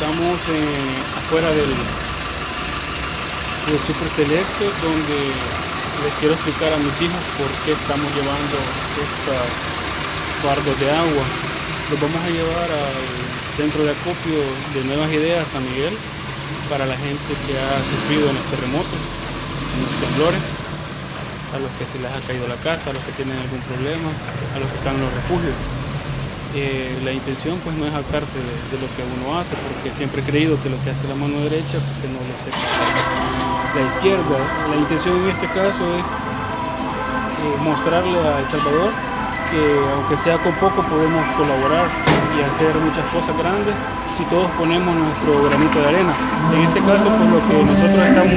Estamos afuera del, del Super Selecto donde les quiero explicar a mis hijos por qué estamos llevando estos fardos de agua. Los vamos a llevar al centro de acopio de Nuevas Ideas San Miguel para la gente que ha sufrido en los terremotos, en los temblores, a los que se les ha caído la casa, a los que tienen algún problema, a los que están en los refugios. Eh, la intención pues no es jactarse de, lo que uno hace, porque siempre he creído que lo que hace la mano derecha, porque no lo sepa la izquierda. La intención en este caso es eh, mostrarle a El Salvador que aunque sea con poco podemos colaborar y hacer muchas cosas grandes si todos ponemos nuestro granito de arena. En este caso pues lo que nosotros estamos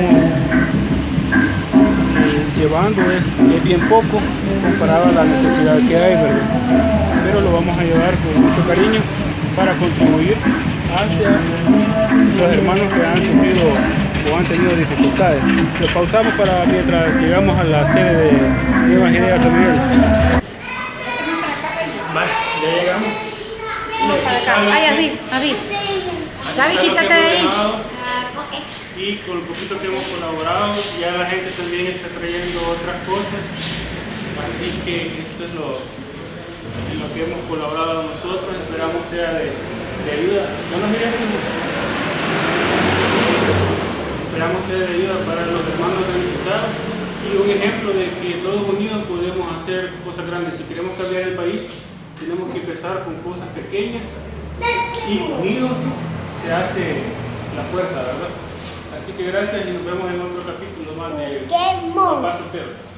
eh, llevando es, es bien poco comparado a la necesidad que hay, ¿verdad? Vamos a llevar con mucho cariño para contribuir hacia los hermanos que han sufrido o han tenido dificultades. Lo pausamos para mientras llegamos a la sede de Nuevas Ideas San Miguel. ya llegamos. No, para acá. Ay, así, así. Gaby, quítate de ahí. Y con lo poquito que hemos colaborado, ya la gente también está trayendo otras cosas. Así que esto es lo, en lo que hemos colaborado nosotros, esperamos sea de, ayuda. No nos Esperamos sea de ayuda para los hermanos necesitados y un ejemplo de que todos unidos podemos hacer cosas grandes. Si queremos cambiar el país, tenemos que empezar con cosas pequeñas y unidos se hace la fuerza, ¿verdad? Así que gracias y nos vemos en otro capítulo más de Perro.